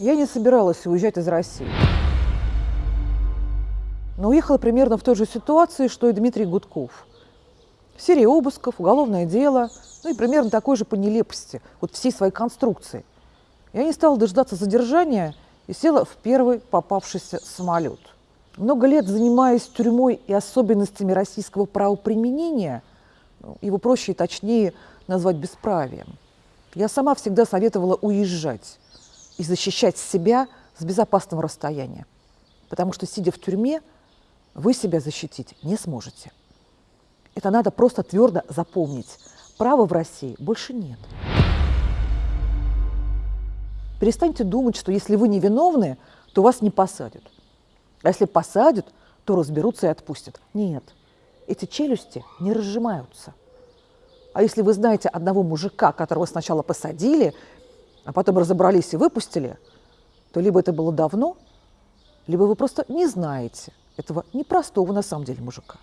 Я не собиралась уезжать из России. Но уехала примерно в той же ситуации, что и Дмитрий Гудков. Серия обысков, уголовное дело, ну и примерно такой же по нелепости, вот всей своей конструкции. Я не стала дождаться задержания и села в первый попавшийся самолет. Много лет занимаясь тюрьмой и особенностями российского правоприменения, ну, его проще и точнее назвать бесправием, я сама всегда советовала уезжать и защищать себя с безопасного расстояния. Потому что, сидя в тюрьме, вы себя защитить не сможете. Это надо просто твердо запомнить. Права в России больше нет. Перестаньте думать, что если вы невиновны, то вас не посадят. А если посадят, то разберутся и отпустят. Нет, эти челюсти не разжимаются. А если вы знаете одного мужика, которого сначала посадили, а потом разобрались и выпустили, то либо это было давно, либо вы просто не знаете этого непростого на самом деле мужика.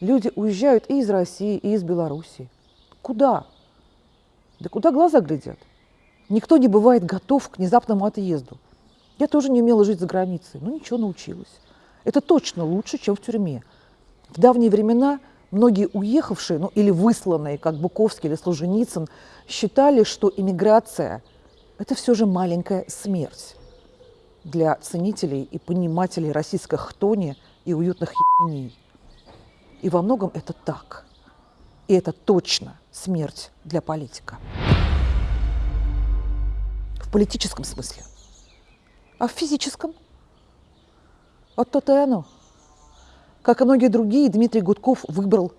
Люди уезжают и из России, и из Белоруссии. Куда? Да куда глаза глядят? Никто не бывает готов к внезапному отъезду. Я тоже не умела жить за границей, но ничего научилась. Это точно лучше, чем в тюрьме. В давние времена многие уехавшие, ну или высланные, как Буковский или Служеницын, считали, что иммиграция – это все же маленькая смерть для ценителей и понимателей российской хтони и уютных ебеней. И во многом это так. И это точно смерть для политика. В политическом смысле. А в физическом? Вот то-то и оно. Как и многие другие, Дмитрий Гудков выбрал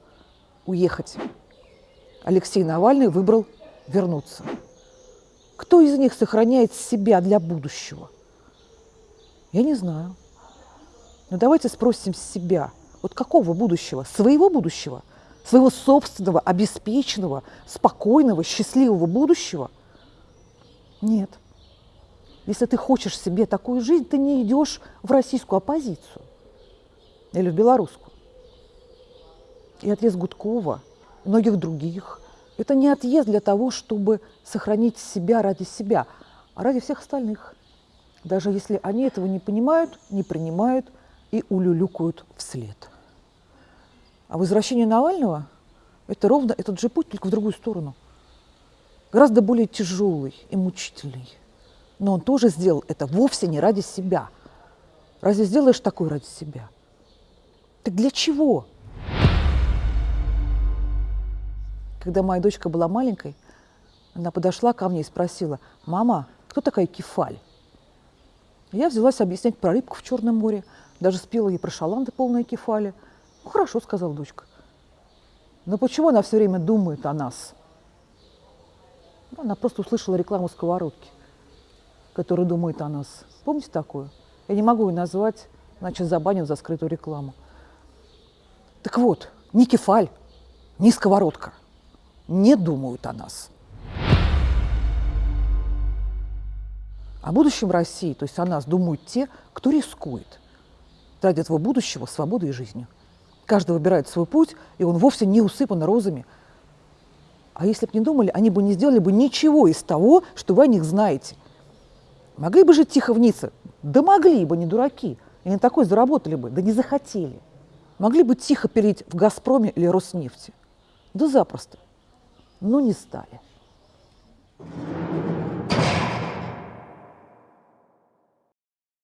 уехать. Алексей Навальный выбрал вернуться. Кто из них сохраняет себя для будущего? Я не знаю. Но давайте спросим себя, вот какого будущего? Своего будущего? Своего собственного, обеспеченного, спокойного, счастливого будущего? Нет. Если ты хочешь себе такую жизнь, ты не идешь в российскую оппозицию или в белорусскую. И отъезд Гудкова, многих других – это не отъезд для того, чтобы сохранить себя ради себя, а ради всех остальных. Даже если они этого не понимают, не принимают и улюлюкают вслед. А возвращение Навального – это ровно этот же путь, только в другую сторону. Гораздо более тяжелый и мучительный. Но он тоже сделал это вовсе не ради себя. Разве сделаешь такое ради себя? Так для чего? Когда моя дочка была маленькой, она подошла ко мне и спросила, «Мама, кто такая кефаль?» Я взялась объяснять про рыбку в Черном море, даже спела ей про шаланды полные кефали. «Ну, хорошо», — сказала дочка. «Но почему она все время думает о нас?» Она просто услышала рекламу сковородки, которая думает о нас. Помните такую? Я не могу ее назвать, иначе забанят за скрытую рекламу. Так вот, ни кефаль, ни сковородка не думают о нас. О будущем России, то есть о нас, думают те, кто рискует ради этого будущего свободой и жизнью. Каждый выбирает свой путь, и он вовсе не усыпан розами. А если бы не думали, они бы не сделали бы ничего из того, что вы о них знаете. Могли бы жить тихо в Ницце? Да могли бы, не дураки. И не такой заработали бы, да не захотели. Могли бы тихо перейти в «Газпроме» или «Роснефти». Да запросто. Но не стали.